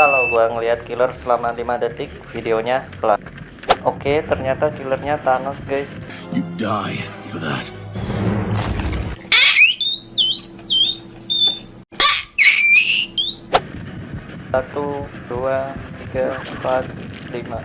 kalau gua ngelihat killer selama 5 detik videonya kelar. Oke ternyata killernya Thanos guys. You die for that. satu dua tiga empat lima.